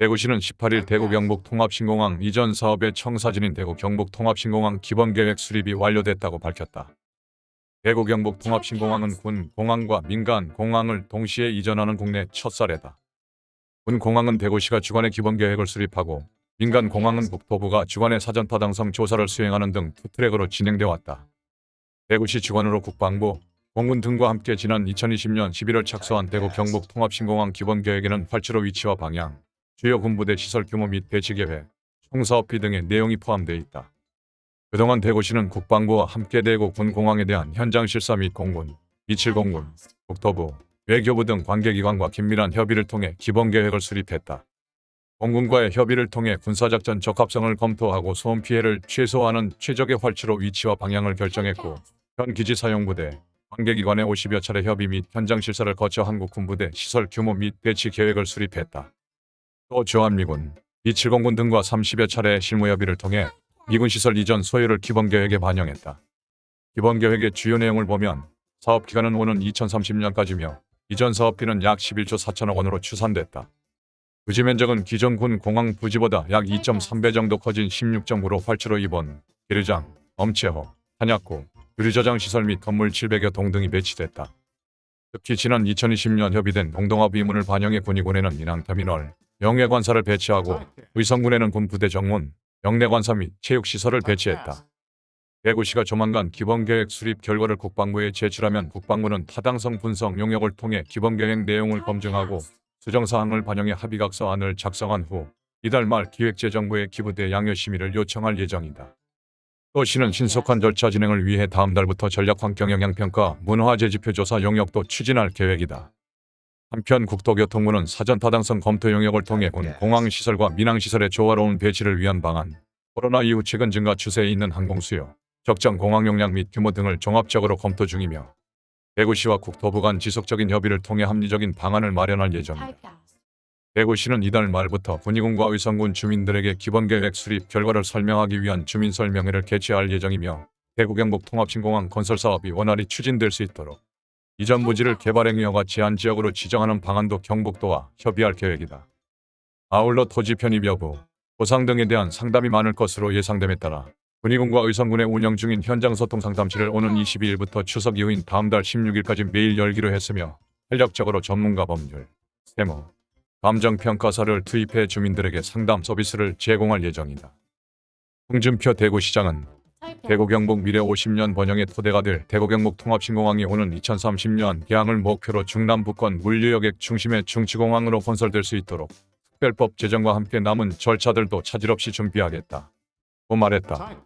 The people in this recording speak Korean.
대구시는 18일 대구 경북 통합신공항 이전 사업의 청사진인 대구 경북 통합신공항 기본계획 수립이 완료됐다고 밝혔다. 대구 경북 통합신공항은 군 공항과 민간 공항을 동시에 이전하는 국내 첫 사례다. 군 공항은 대구시가 주관의 기본계획을 수립하고 민간 공항은 국토부가 주관의 사전타당성 조사를 수행하는 등 투트랙으로 진행돼 왔다. 대구시 주관으로 국방부, 공군 등과 함께 지난 2020년 11월 착수한 대구 경북 통합신공항 기본계획에는 활주로 위치와 방향, 주요 군부대 시설 규모 및 배치 계획, 총사업비 등의 내용이 포함되어 있다. 그동안 대구시는 국방부와 함께 대구 군공항에 대한 현장 실사 및 공군, 미7공군, 국토부, 외교부 등 관계기관과 긴밀한 협의를 통해 기본계획을 수립했다. 공군과의 협의를 통해 군사작전 적합성을 검토하고 소음 피해를 최소화하는 최적의 활주로 위치와 방향을 결정했고 현 기지 사용 부대, 관계기관의 50여 차례 협의 및 현장 실사를 거쳐 한국 군부대 시설 규모 및 배치 계획을 수립했다. 또 주한미군, 270군 등과 30여 차례의 실무협의를 통해 미군 시설 이전 소요를 기본계획에 반영했다. 기본계획의 주요 내용을 보면 사업기간은 오는 2030년까지며 이전 사업비는 약 11조 4천억 원으로 추산됐다. 부지 면적은 기존 군 공항 부지보다 약 2.3배 정도 커진 16.9로 활주로 입원, 기르장, 엄체호, 탄약고, 유리저장 시설 및 건물 700여 동 등이 배치됐다. 특히 지난 2020년 협의된 공동합 의문을 반영해 군의군에는 인항터미널, 영해관사를 배치하고 의성군에는 군 부대 정문, 영내관사 및 체육시설을 배치했다. 대구시가 조만간 기본계획 수립 결과를 국방부에 제출하면 국방부는 타당성 분석 용역을 통해 기본계획 내용을 검증하고 수정사항을 반영해 합의각서안을 작성한 후 이달 말 기획재정부에 기부대 양여 심의를 요청할 예정이다. 또 시는 신속한 절차 진행을 위해 다음 달부터 전략환경영향평가 문화재지표 조사 용역도 추진할 계획이다. 한편 국토교통부는 사전 타당성 검토 용역을 통해 군 공항시설과 민항시설의 조화로운 배치를 위한 방안, 코로나 이후 최근 증가 추세에 있는 항공수요, 적정 공항 용량 및 규모 등을 종합적으로 검토 중이며 대구시와 국토부 간 지속적인 협의를 통해 합리적인 방안을 마련할 예정이다. 대구시는 이달 말부터 군의군과 의성군 주민들에게 기본계획 수립 결과를 설명하기 위한 주민설명회를 개최할 예정이며 대구 경북 통합신공항 건설 사업이 원활히 추진될 수 있도록 이전 부지를 개발행위허가 제한 지역으로 지정하는 방안도 경북도와 협의할 계획이다. 아울러 토지 편입 여부, 보상 등에 대한 상담이 많을 것으로 예상됨에 따라 군의군과 의성군의 운영 중인 현장 소통 상담실을 오는 22일부터 추석 이후인 다음 달 16일까지 매일 열기로 했으며 탄력적으로 전문가 법률, 세무, 감정평가사를 투입해 주민들에게 상담 서비스를 제공할 예정이다. 홍준표 대구시장은 대구 경북 미래 50년 번영의 토대가 될 대구 경북 통합신공항이 오는 2030년 개항을 목표로 중남부권 물류여객 중심의 중치공항으로 건설될 수 있도록 특별법 제정과 함께 남은 절차들도 차질 없이 준비하겠다. 고 말했다.